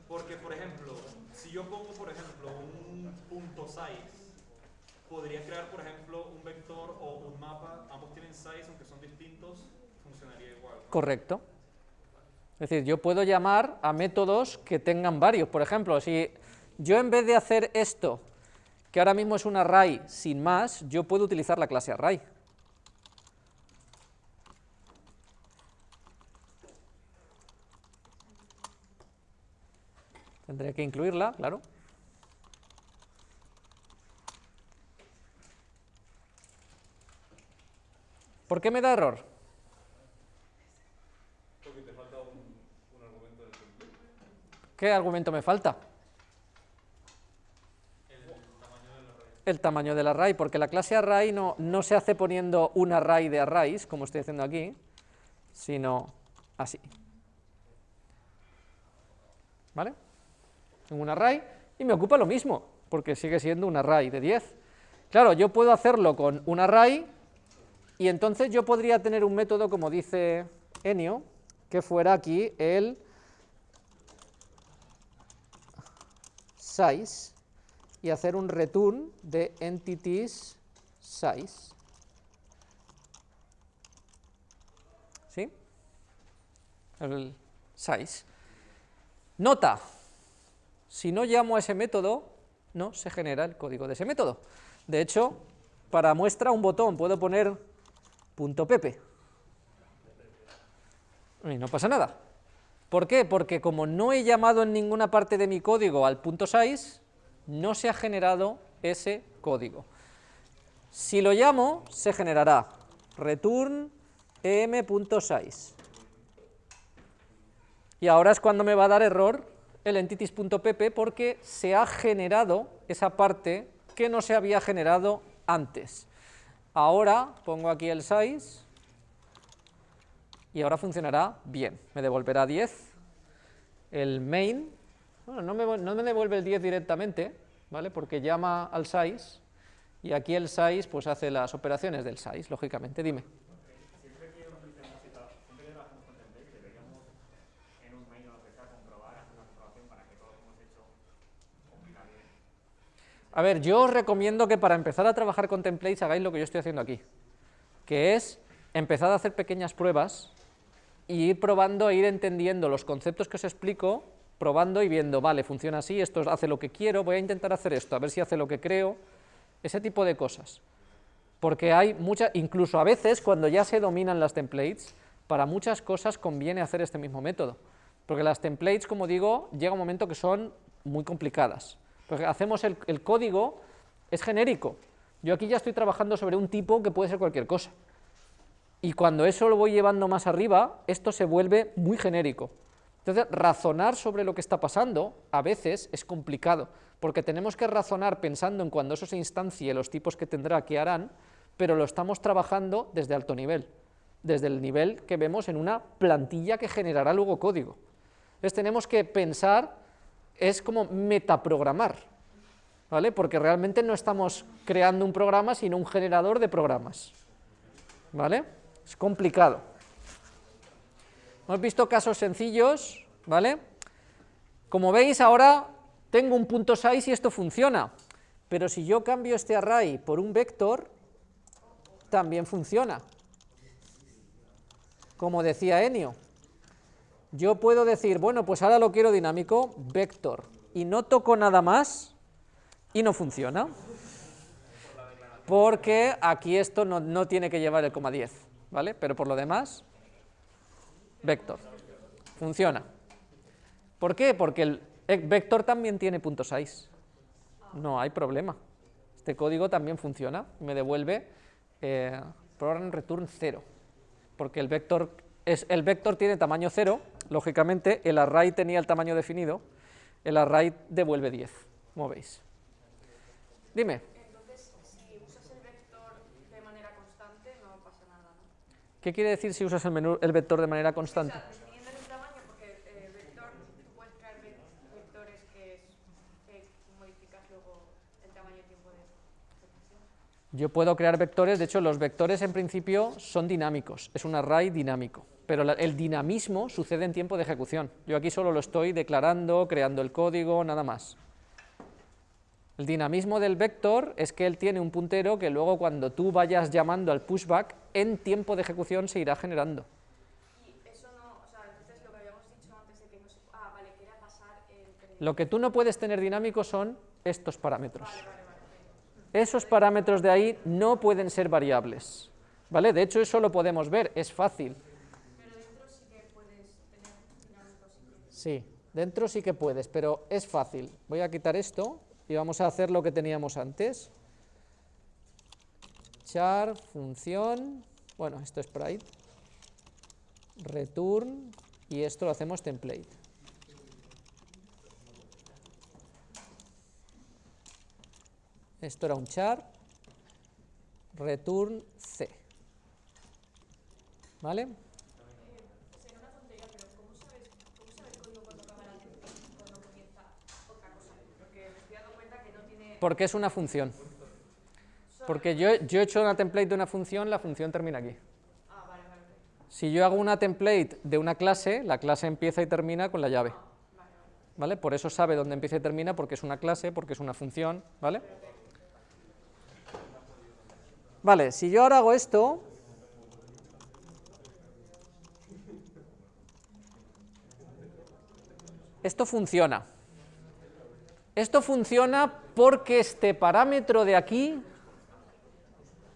Porque, por ejemplo, si yo pongo, por ejemplo, un punto size, podría crear, por ejemplo, un vector o un mapa, ambos tienen size, aunque son distintos, funcionaría igual. Correcto. Es decir, yo puedo llamar a métodos que tengan varios. Por ejemplo, si yo en vez de hacer esto, que ahora mismo es un array sin más, yo puedo utilizar la clase array. Tendré que incluirla, claro. ¿Por qué me da error? Porque te falta un, un argumento del template. ¿Qué argumento me falta? El tamaño del array, porque la clase array no, no se hace poniendo un array de arrays, como estoy haciendo aquí, sino así. ¿Vale? En un array, y me ocupa lo mismo, porque sigue siendo un array de 10. Claro, yo puedo hacerlo con un array, y entonces yo podría tener un método, como dice Enio, que fuera aquí el size y hacer un return de entities size. ¿Sí? El size. Nota, si no llamo a ese método, no se genera el código de ese método. De hecho, para muestra un botón puedo poner punto .pp y no pasa nada. ¿Por qué? Porque como no he llamado en ninguna parte de mi código al punto size, no se ha generado ese código. Si lo llamo, se generará return em.size. Y ahora es cuando me va a dar error el entities.pp porque se ha generado esa parte que no se había generado antes. Ahora pongo aquí el size y ahora funcionará bien, me devolverá 10. El main, bueno, no me, no me devuelve el 10 directamente, ¿vale? Porque llama al size y aquí el size pues hace las operaciones del size, lógicamente, dime. Siempre que utilicemos cita- siempre que trabajemos con templates, deberíamos en un main o lo que sea comprobar, hacer una comprobación para que todo lo que hemos hecho cumpla bien. A ver, yo os recomiendo que para empezar a trabajar con templates hagáis lo que yo estoy haciendo aquí, que es empezar a hacer pequeñas pruebas y ir probando e ir entendiendo los conceptos que os explico, probando y viendo, vale, funciona así, esto hace lo que quiero, voy a intentar hacer esto, a ver si hace lo que creo, ese tipo de cosas. Porque hay muchas, incluso a veces cuando ya se dominan las templates, para muchas cosas conviene hacer este mismo método. Porque las templates, como digo, llega un momento que son muy complicadas. Porque hacemos el, el código, es genérico. Yo aquí ya estoy trabajando sobre un tipo que puede ser cualquier cosa. Y cuando eso lo voy llevando más arriba, esto se vuelve muy genérico. Entonces, razonar sobre lo que está pasando a veces es complicado, porque tenemos que razonar pensando en cuando eso se instancie, los tipos que tendrá, que harán, pero lo estamos trabajando desde alto nivel, desde el nivel que vemos en una plantilla que generará luego código. Entonces, tenemos que pensar, es como metaprogramar, ¿vale? Porque realmente no estamos creando un programa, sino un generador de programas, ¿vale? Es complicado. Hemos visto casos sencillos, ¿vale? Como veis ahora tengo un punto size y esto funciona, pero si yo cambio este array por un vector, también funciona. como decía Enio. Yo puedo decir, bueno, pues ahora lo quiero dinámico, vector, y no toco nada más y no funciona. Porque aquí esto no, no tiene que llevar el coma 10, ¿vale? Pero por lo demás, vector. Funciona. ¿Por qué? Porque el vector también tiene punto .size. No hay problema. Este código también funciona. Me devuelve eh, program return 0. Porque el vector, es, el vector tiene tamaño 0, lógicamente el array tenía el tamaño definido, el array devuelve 10, como veis. Dime. Entonces, si usas el vector de manera constante, no pasa nada, ¿no? ¿Qué quiere decir si usas el, menú, el vector de manera constante? O sea, definiendo el tamaño, porque vector, tú puedes crear ve- vectores que, es- que modificas luego el tamaño y tiempo de ejecución. Yo puedo crear vectores, de hecho los vectores en principio son dinámicos, es un array dinámico, pero la- el dinamismo sucede en tiempo de ejecución. Yo aquí solo lo estoy declarando, creando el código, nada más. El dinamismo del vector es que él tiene un puntero que luego cuando tú vayas llamando al pushback, en tiempo de ejecución se irá generando. Y eso no, o sea, entonces lo que habíamos dicho antes de que no se... Ah, vale, que era pasar entre... Lo que tú no puedes tener dinámico son estos parámetros. Esos parámetros de ahí no pueden ser variables. ¿Vale? De hecho, eso lo podemos ver, es fácil. Pero dentro sí que puedes tener dinámicos si quieres. Sí, dentro sí que puedes, pero es fácil. Voy a quitar esto y vamos a hacer lo que teníamos antes. Char, función, bueno, esto es sprite, return, y esto lo hacemos template. Esto era un char, return C. ¿Vale? Será una tontería, pero ¿cómo sabes, cómo sabe el código cuando acaba la template y cuando comienza otra cosa? Porque me estoy dando cuenta que no tiene... Porque es una función. Porque yo, yo he hecho una template de una función, la función termina aquí. Si yo hago una template de una clase, la clase empieza y termina con la llave. ¿Vale? Por eso sabe dónde empieza y termina, porque es una clase, porque es una función. ¿Vale? Vale, si yo ahora hago esto, esto funciona. Esto funciona porque este parámetro de aquí,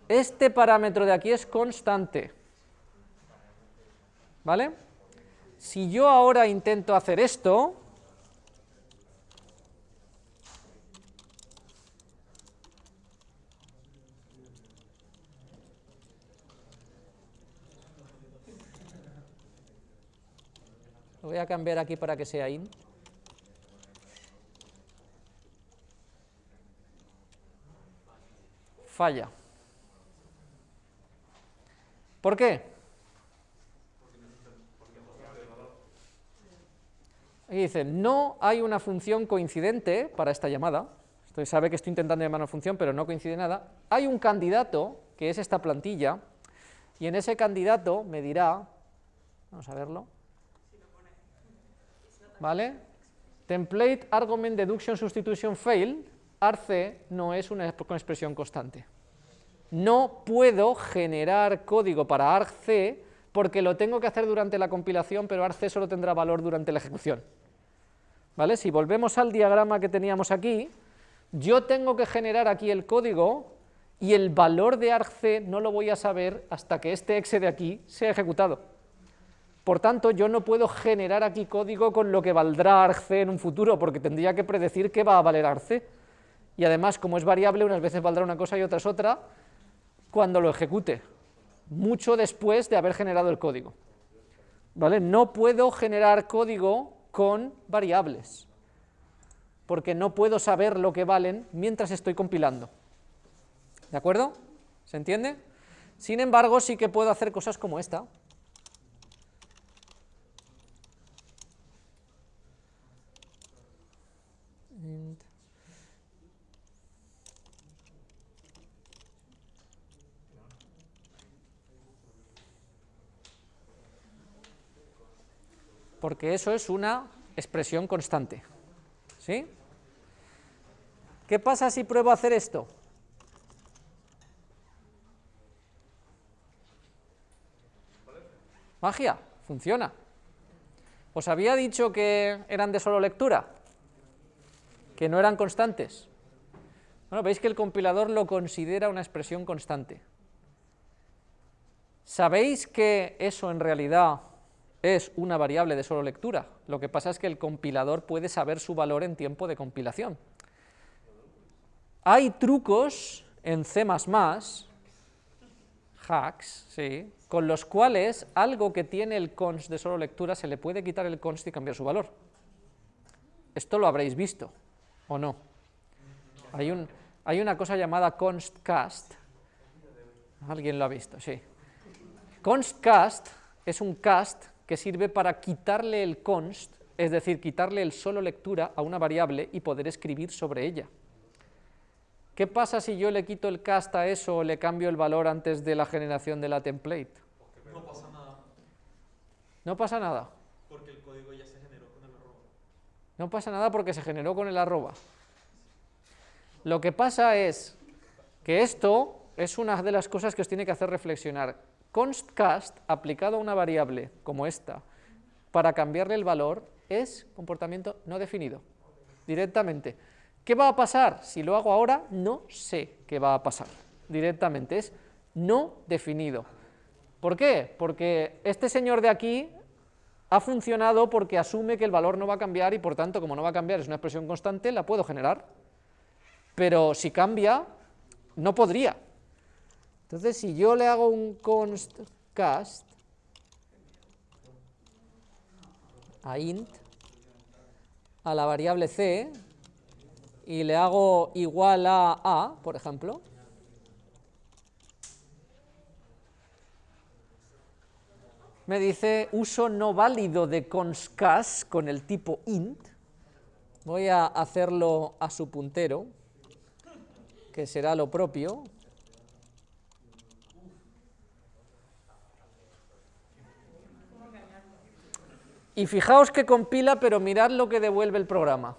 este parámetro de aquí es constante. ¿Vale? Si yo ahora intento hacer esto, lo voy a cambiar aquí para que sea int. Falla. ¿Por qué? Y dice, no hay una función coincidente para esta llamada. Esto sabe que estoy intentando llamar una función, pero no coincide nada. Hay un candidato, que es esta plantilla, y en ese candidato me dirá, vamos a verlo, ¿vale? Template argument deduction substitution fail, arc no es una expresión constante. No puedo generar código para argc porque lo tengo que hacer durante la compilación, pero argc solo tendrá valor durante la ejecución. ¿Vale? Si volvemos al diagrama que teníamos aquí, yo tengo que generar aquí el código y el valor de argc no lo voy a saber hasta que este exe de aquí sea ejecutado. Por tanto, yo no puedo generar aquí código con lo que valdrá argc en un futuro, porque tendría que predecir qué va a valer argc. Y además, como es variable, unas veces valdrá una cosa y otras otra, cuando lo ejecute, mucho después de haber generado el código. ¿Vale? No puedo generar código con variables, porque no puedo saber lo que valen mientras estoy compilando. ¿De acuerdo? ¿Se entiende? Sin embargo, sí que puedo hacer cosas como esta. Int. Porque eso es una expresión constante. ¿Sí? ¿Qué pasa si pruebo a hacer esto? Magia, funciona. ¿Os había dicho que eran de solo lectura? ¿Que no eran constantes? Bueno, veis que el compilador lo considera una expresión constante. ¿Sabéis que eso en realidad es una variable de solo lectura? Lo que pasa es que el compilador puede saber su valor en tiempo de compilación. Hay trucos en C++, hacks, sí, con los cuales algo que tiene el const de solo lectura se le puede quitar el const y cambiar su valor. Esto lo habréis visto, ¿o no? Hay, un, hay una cosa llamada constcast. ¿Alguien lo ha visto? Sí. Constcast es un cast que sirve para quitarle el const, es decir, quitarle el solo lectura a una variable y poder escribir sobre ella. ¿Qué pasa si yo le quito el cast a eso o le cambio el valor antes de la generación de la template? No pasa nada, No pasa nada. porque el código ya se generó con el arroba. No pasa nada porque se generó con el arroba. Lo que pasa es que esto es una de las cosas que os tiene que hacer reflexionar. Constcast aplicado a una variable como esta para cambiarle el valor es comportamiento no definido, directamente. ¿Qué va a pasar? Si lo hago ahora, no sé qué va a pasar, directamente, es no definido. ¿Por qué? Porque este señor de aquí ha funcionado porque asume que el valor no va a cambiar y por tanto, como no va a cambiar, es una expresión constante, la puedo generar. Pero si cambia, no podría. Entonces, si yo le hago un const cast a int a la variable c y le hago igual a a, por ejemplo, me dice uso no válido de constcast con el tipo int, voy a hacerlo a su puntero, que será lo propio, y fijaos que compila, pero mirad lo que devuelve el programa.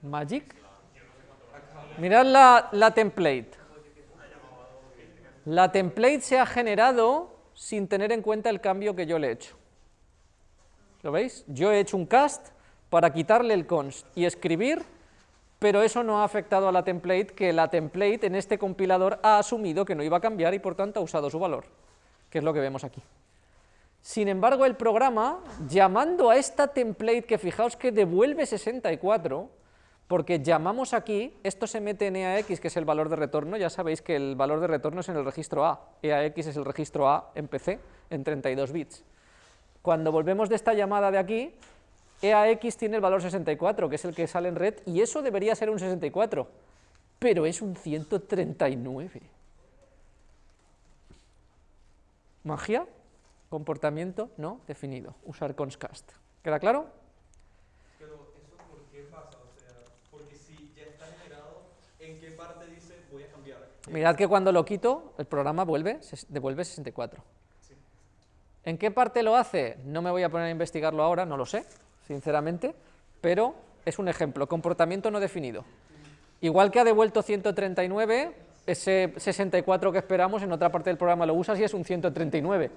Magic. Mirad la, la template. La template se ha generado sin tener en cuenta el cambio que yo le he hecho. ¿Lo veis? Yo he hecho un cast para quitarle el const y escribir, pero eso no ha afectado a la template, que la template en este compilador ha asumido que no iba a cambiar y por tanto ha usado su valor, que es lo que vemos aquí. Sin embargo, el programa, llamando a esta template, que fijaos que devuelve 64, porque llamamos aquí, esto se mete en EAX, que es el valor de retorno, ya sabéis que el valor de retorno es en el registro A, EAX es el registro A en PC, en 32 bits. Cuando volvemos de esta llamada de aquí, EAX tiene el valor 64, que es el que sale en red, y eso debería ser un 64, pero es un 139. Magia, comportamiento no definido, usar constcast. ¿Queda claro? Pero eso por qué pasa, o sea, porque si ya está generado, ¿en qué parte dice voy a cambiar? Mirad que cuando lo quito, el programa vuelve, se- devuelve 64. ¿En qué parte lo hace? No me voy a poner a investigarlo ahora, no lo sé, sinceramente, pero es un ejemplo, comportamiento no definido. Igual que ha devuelto 139, ese 64 que esperamos en otra parte del programa lo usas y es un 139.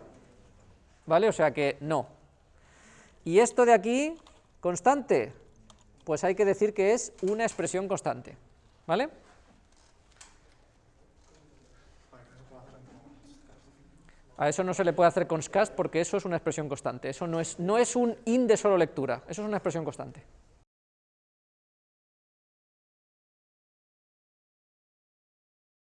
¿Vale? O sea que no. Y esto de aquí, constante, pues hay que decir que es una expresión constante. ¿Vale? A eso no se le puede hacer constcast porque eso es una expresión constante. Eso no es, no es un in de solo lectura, eso es una expresión constante.